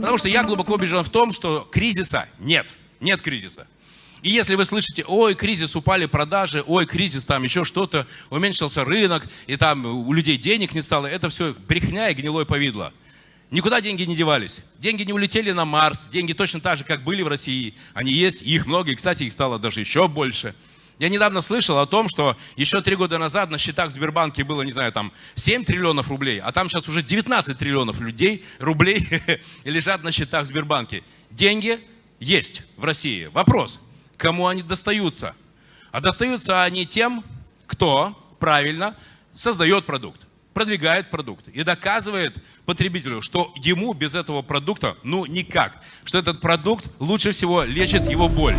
Потому что я глубоко убежден в том, что кризиса нет. Нет кризиса. И если вы слышите, ой, кризис, упали продажи, ой, кризис, там еще что-то, уменьшился рынок, и там у людей денег не стало, это все брехня и гнилое повидло. Никуда деньги не девались. Деньги не улетели на Марс, деньги точно так же, как были в России. Они есть, их много, и, кстати, их стало даже еще больше. Я недавно слышал о том, что еще три года назад на счетах в Сбербанке было, не знаю, там 7 триллионов рублей, а там сейчас уже 19 триллионов людей, рублей лежат на счетах в Сбербанке. Деньги есть в России. Вопрос, кому они достаются? А достаются они тем, кто правильно создает продукт, продвигает продукт и доказывает потребителю, что ему без этого продукта, ну никак, что этот продукт лучше всего лечит его боль.